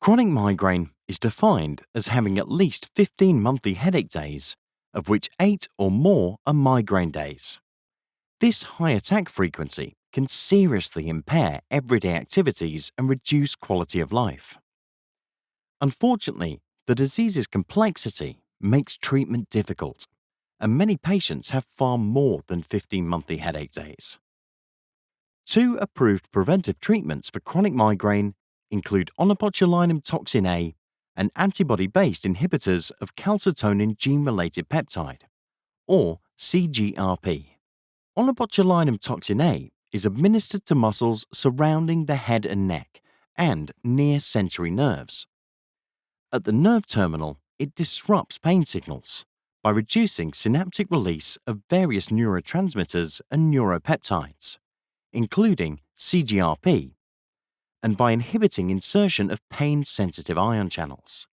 Chronic migraine is defined as having at least 15 monthly headache days, of which 8 or more are migraine days. This high attack frequency can seriously impair everyday activities and reduce quality of life. Unfortunately, the disease's complexity makes treatment difficult, and many patients have far more than 15 monthly headache days. Two approved preventive treatments for chronic migraine include onabotulinum toxin A and antibody-based inhibitors of calcitonin gene-related peptide, or CGRP. Onabotulinum toxin A is administered to muscles surrounding the head and neck and near sensory nerves. At the nerve terminal, it disrupts pain signals by reducing synaptic release of various neurotransmitters and neuropeptides, including CGRP, and by inhibiting insertion of pain-sensitive ion channels.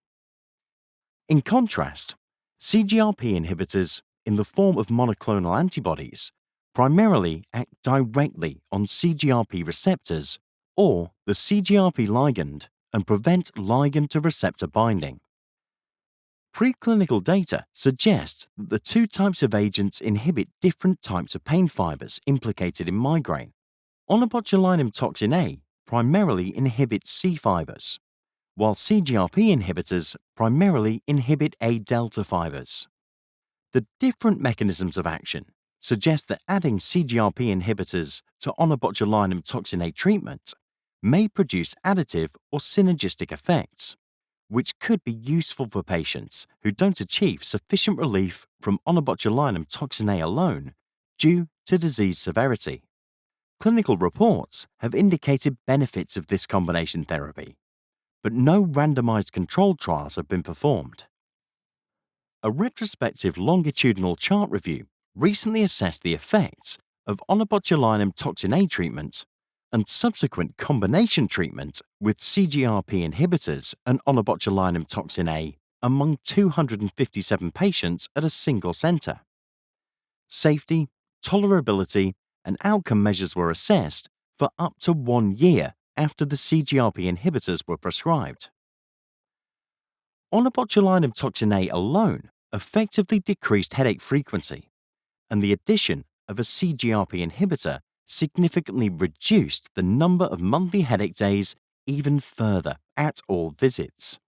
In contrast, CGRP inhibitors in the form of monoclonal antibodies primarily act directly on CGRP receptors or the CGRP ligand and prevent ligand to receptor binding. Preclinical data suggest that the two types of agents inhibit different types of pain fibers implicated in migraine. Onabotulinum toxin A primarily inhibits C fibers, while CGRP inhibitors primarily inhibit A delta fibers. The different mechanisms of action suggest that adding CGRP inhibitors to onabotulinum toxin A treatment may produce additive or synergistic effects, which could be useful for patients who don't achieve sufficient relief from onabotulinum toxin A alone due to disease severity. Clinical reports have indicated benefits of this combination therapy, but no randomized controlled trials have been performed. A retrospective longitudinal chart review recently assessed the effects of onabotulinum toxin A treatment and subsequent combination treatment with CGRP inhibitors and onabotulinum toxin A among 257 patients at a single center. Safety, tolerability, and outcome measures were assessed for up to one year after the CGRP inhibitors were prescribed. Onabotulinum toxin A alone effectively decreased headache frequency and the addition of a CGRP inhibitor significantly reduced the number of monthly headache days even further at all visits.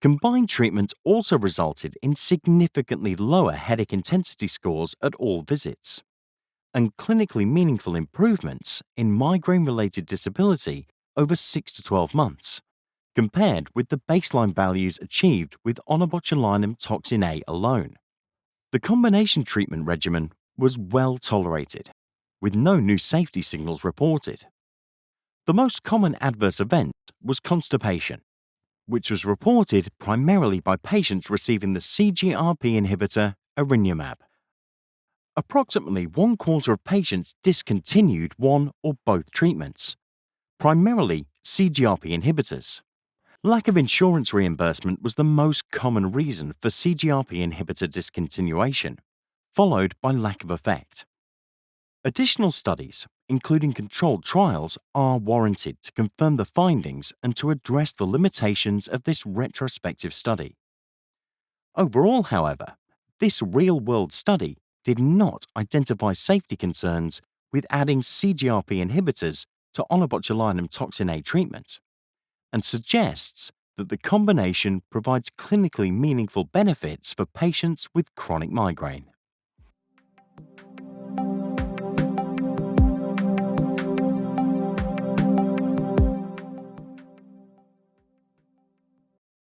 Combined treatment also resulted in significantly lower headache intensity scores at all visits and clinically meaningful improvements in migraine-related disability over 6 to 12 months, compared with the baseline values achieved with onabotulinum toxin A alone. The combination treatment regimen was well tolerated, with no new safety signals reported. The most common adverse event was constipation, which was reported primarily by patients receiving the CGRP inhibitor erenumab. Approximately one quarter of patients discontinued one or both treatments, primarily CGRP inhibitors. Lack of insurance reimbursement was the most common reason for CGRP inhibitor discontinuation, followed by lack of effect. Additional studies, including controlled trials, are warranted to confirm the findings and to address the limitations of this retrospective study. Overall, however, this real-world study did not identify safety concerns with adding CGRP inhibitors to onabotulinum toxin A treatment and suggests that the combination provides clinically meaningful benefits for patients with chronic migraine.